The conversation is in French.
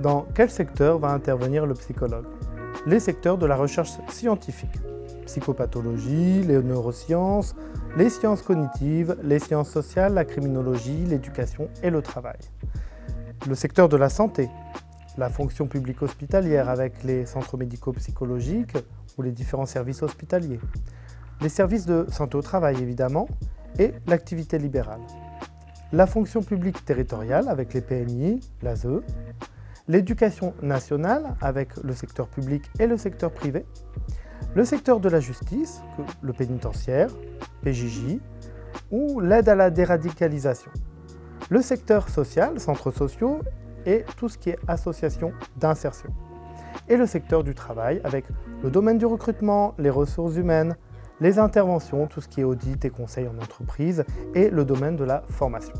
Dans quel secteur va intervenir le psychologue? Les secteurs de la recherche scientifique, psychopathologie, les neurosciences, les sciences cognitives, les sciences sociales, la criminologie, l'éducation et le travail. Le secteur de la santé, la fonction publique hospitalière avec les centres médicaux psychologiques ou les différents services hospitaliers, les services de santé au travail évidemment, et l'activité libérale. La fonction publique territoriale avec les PMI, l'ASE, l'éducation nationale avec le secteur public et le secteur privé, le secteur de la justice, le pénitentiaire, PJJ, ou l'aide à la déradicalisation, le secteur social, centres sociaux et tout ce qui est association d'insertion, et le secteur du travail avec le domaine du recrutement, les ressources humaines, les interventions, tout ce qui est audit et conseil en entreprise, et le domaine de la formation.